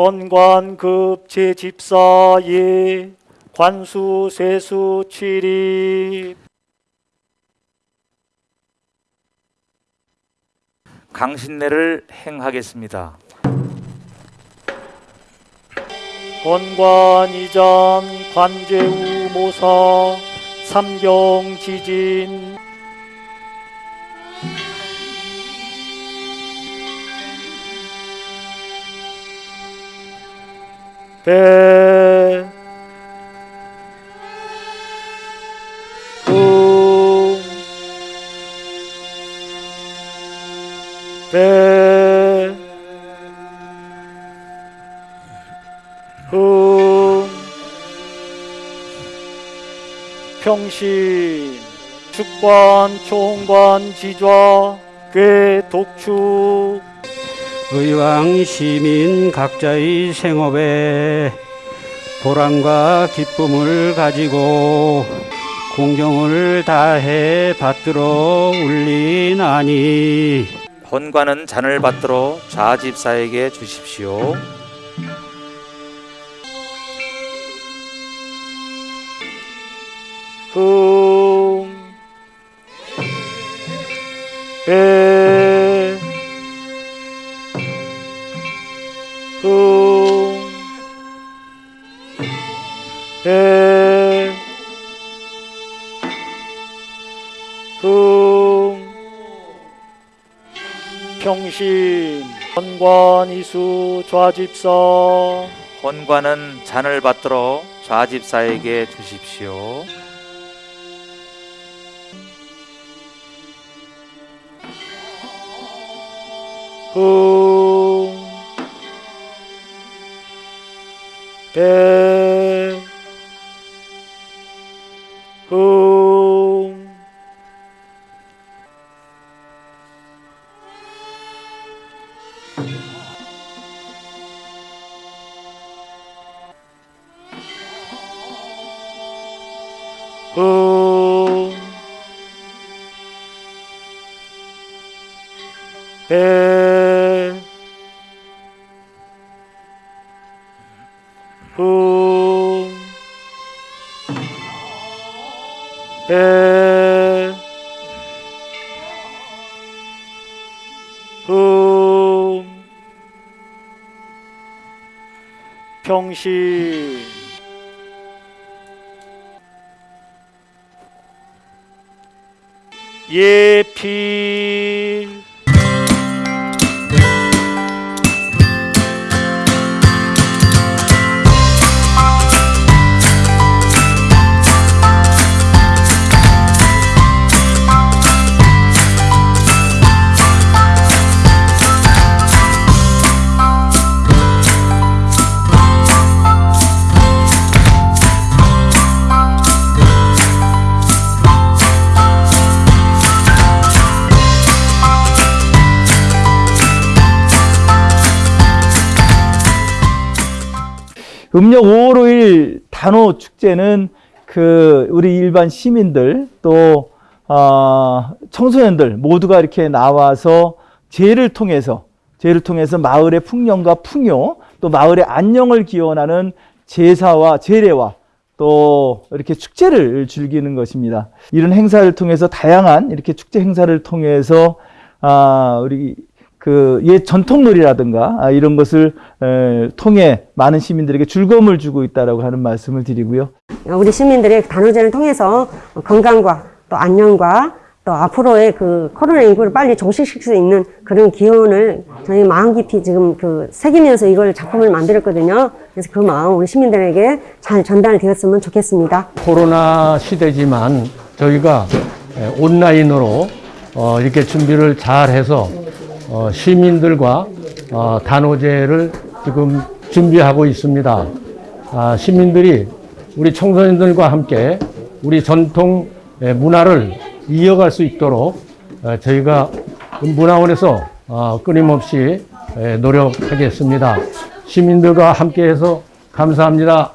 헌관급 제 집사예 관수 세수 출입 강신례를 행하겠습니다. 건관 이전 관제우 모사 삼경 지진 배, 웅, 평신, 축관, 총관, 지좌, 괴, 독축, 의왕 시민 각자의 생업에 보람과 기쁨을 가지고 공경을 다해 받들어 울리나니 헌관은 잔을 받들어 좌집사에게 주십시오. 흥, 흥, 배, 흥, 평신, 헌관 이수 좌집사, 헌관은 잔을 받들어 좌집사에게 주십시오. 흥, 배, 흥, 흥, 배, 배, 흥, 평신, 예필, 음력 5월 5일 단오 축제는 그 우리 일반 시민들 또 어, 청소년들 모두가 이렇게 나와서 제를 통해서 제를 통해서 마을의 풍년과 풍요 또 마을의 안녕을 기원하는 제사와 제례와 또 이렇게 축제를 즐기는 것입니다. 이런 행사를 통해서 다양한 이렇게 축제 행사를 통해서 아 우리 그 옛 전통놀이라든가 아, 이런 것을 에, 통해 많은 시민들에게 즐거움을 주고 있다라고 하는 말씀을 드리고요. 우리 시민들의 단오제를 통해서 건강과 또 안녕과 또 앞으로의 그 코로나19를 빨리 종식시킬 수 있는 그런 기원을 저희 마음 깊이 지금 그 새기면서 이걸 작품을 만들었거든요. 그래서 그 마음 우리 시민들에게 잘 전달되었으면 좋겠습니다. 코로나 시대지만 저희가 에, 온라인으로 어, 이렇게 준비를 잘 해서 어, 시민들과 어, 단오제를 지금 준비하고 있습니다. 아, 시민들이 우리 청소년들과 함께 우리 전통 에, 문화를 이어갈 수 있도록 어, 저희가 문화원에서 어, 끊임없이 에, 노력하겠습니다. 시민들과 함께해서 감사합니다.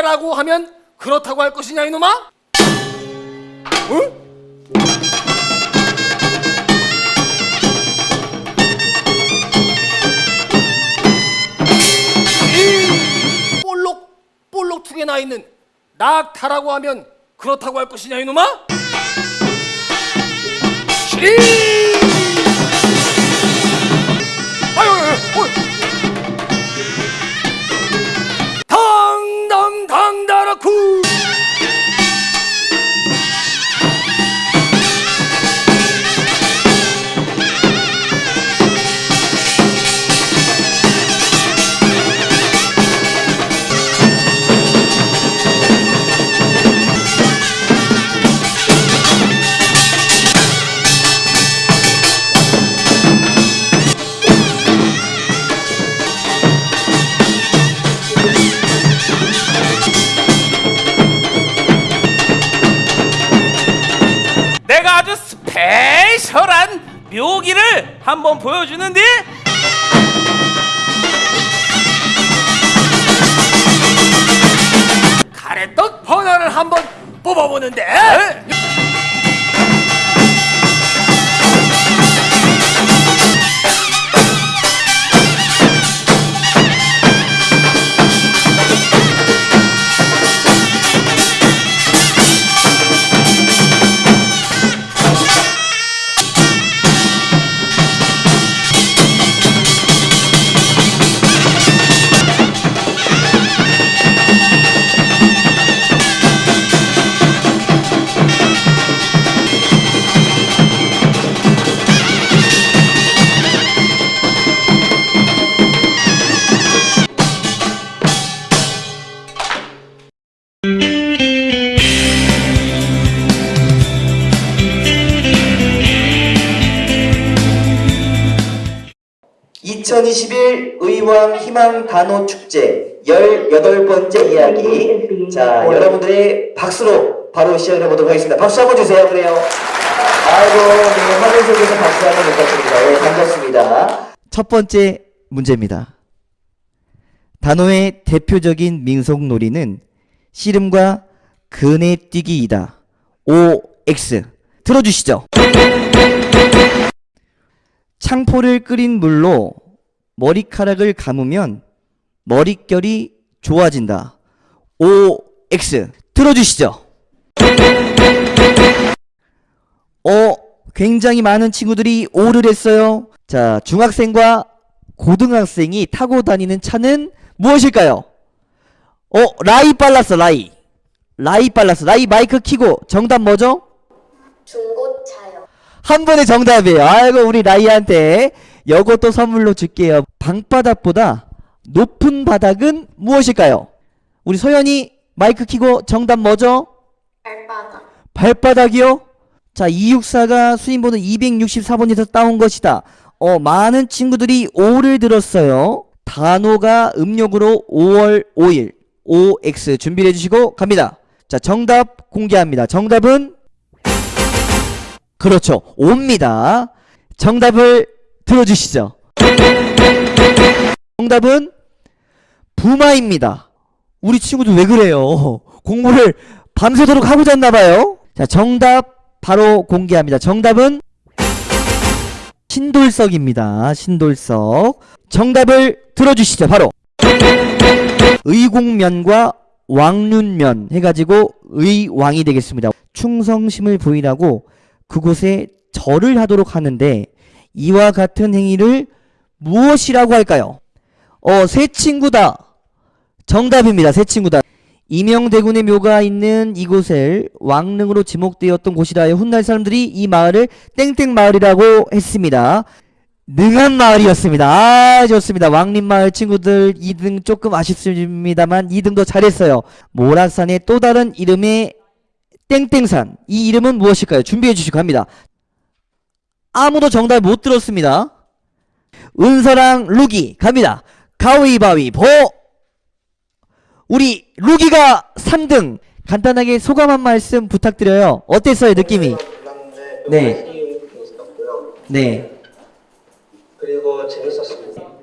가라고 하면 그렇다고 할 것이냐 이놈아? 응? 이 볼록 볼록 두개나 있는 낙타라고 하면 그렇다고 할 것이냐 이놈아? 아유, 아유, 아유. 한번 보여주는데 가래떡 번화를 한번 뽑아보는데 (2021) 의왕 희망 단오 축제 18번째 이야기. 자 여러분들의 박수로 바로 시작을 해보도록 하겠습니다. 박수 한번 주세요. 그래요. 아이고 네 화면 속에서 박수 한번 부탁드립니다. 네 반갑습니다. 첫 번째 문제입니다. 단오의 대표적인 민속놀이는 씨름과 그네뛰기이다. OX 들어주시죠. 창포를 끓인 물로 머리카락을 감으면 머릿결이 좋아진다. OX 들어주시죠. 어, 굉장히 많은 친구들이 O를 했어요. 자, 중학생과 고등학생이 타고 다니는 차는 무엇일까요? 어, 라이 빨랐어, 라이. 라이 빨랐어. 라이 마이크 키고 정답 뭐죠? 중고차요. 한 번의 정답이에요. 아이고 우리 라이한테 요것도 선물로 줄게요. 방바닥보다 높은 바닥은 무엇일까요? 우리 소연이 마이크 키고 정답 뭐죠? 발바닥. 발바닥이요? 자, 264가 수인번호 264번에서 따온 것이다. 어, 많은 친구들이 5를 들었어요. 단호가 음력으로 5월 5일. OX 준비해 주시고 갑니다. 자, 정답 공개합니다. 정답은 그렇죠. 5입니다. 정답을 들어주시죠. 정답은 부마입니다. 우리 친구들 왜 그래요? 공부를 밤새도록 하고 잤나봐요. 자, 정답 바로 공개합니다. 정답은 신돌석입니다. 신돌석. 정답을 들어주시죠. 바로 의공면과 왕륜면 해가지고 의왕이 되겠습니다. 충성심을 보이라고 그곳에 절을 하도록 하는데 이와 같은 행위를 무엇이라고 할까요? 어, 새 친구다. 정답입니다. 새 친구다. 이명대군의 묘가 있는 이곳을 왕릉으로 지목되었던 곳이라 하여 훗날 사람들이 이 마을을 땡땡 마을이라고 했습니다. 능한 마을이었습니다. 아 좋습니다. 왕림마을 친구들 2등 조금 아쉽습니다만 2등도 잘했어요. 모락산의 또 다른 이름의 땡땡산 이 이름은 무엇일까요? 준비해 주시고 합니다. 아무도 정답 못 들었습니다. 은서랑 루기 갑니다. 가위바위보 우리 루기가 3등 간단하게 소감 한 말씀 부탁드려요. 어땠어요 느낌이? 네. 네.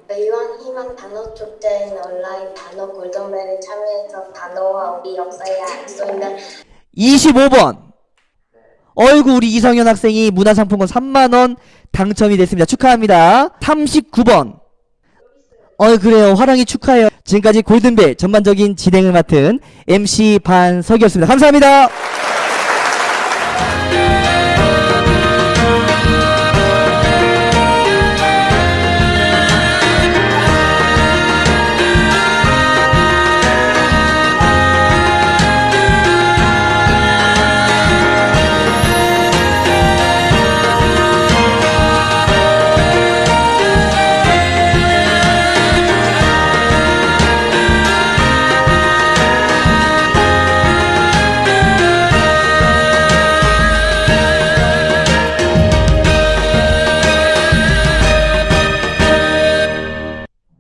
의왕 희망 소규모 단어 축제인 온라인 단어 골든벨에 참여해서 단어와 우리 역사에 알수 있는 25번 어이구 우리 이성현 학생이 문화상품권 3만원 당첨이 됐습니다. 축하합니다. 39번 어 그래요 화랑이 축하해요. 지금까지 골든벨 전반적인 진행을 맡은 MC 반석이었습니다. 감사합니다.